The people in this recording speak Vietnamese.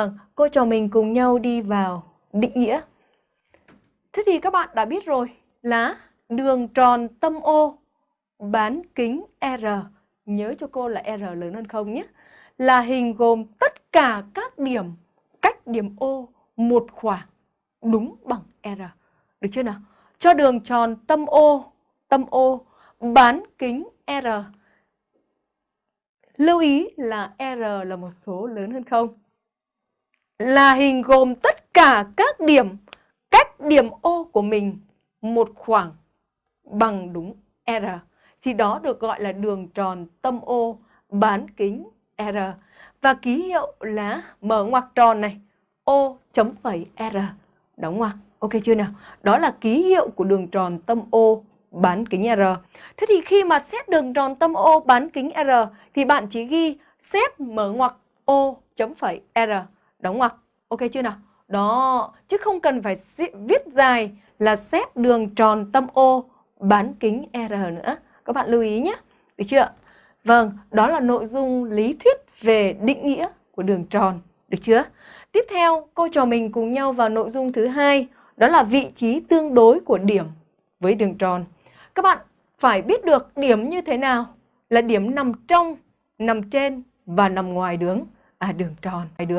Vâng, cô trò mình cùng nhau đi vào định nghĩa. Thế thì các bạn đã biết rồi là đường tròn tâm O bán kính R, nhớ cho cô là R lớn hơn không nhé, là hình gồm tất cả các điểm cách điểm O một khoảng đúng bằng R. Được chưa nào? Cho đường tròn tâm O, tâm O bán kính R. Lưu ý là R là một số lớn hơn không là hình gồm tất cả các điểm cách điểm O của mình một khoảng bằng đúng R. Thì đó được gọi là đường tròn tâm O bán kính R. Và ký hiệu là mở ngoặc tròn này, O chấm phẩy R, đóng ngoặc. Ok chưa nào? Đó là ký hiệu của đường tròn tâm O bán kính R. Thế thì khi mà xét đường tròn tâm O bán kính R thì bạn chỉ ghi xét mở ngoặc O chấm phẩy R đóng ngoặc. Ok chưa nào? Đó, chứ không cần phải viết dài là xét đường tròn tâm O bán kính R nữa. Các bạn lưu ý nhé. Được chưa? Vâng, đó là nội dung lý thuyết về định nghĩa của đường tròn. Được chưa? Tiếp theo, cô trò mình cùng nhau vào nội dung thứ hai, đó là vị trí tương đối của điểm với đường tròn. Các bạn phải biết được điểm như thế nào là điểm nằm trong, nằm trên và nằm ngoài đường, à đường tròn, ngoài đường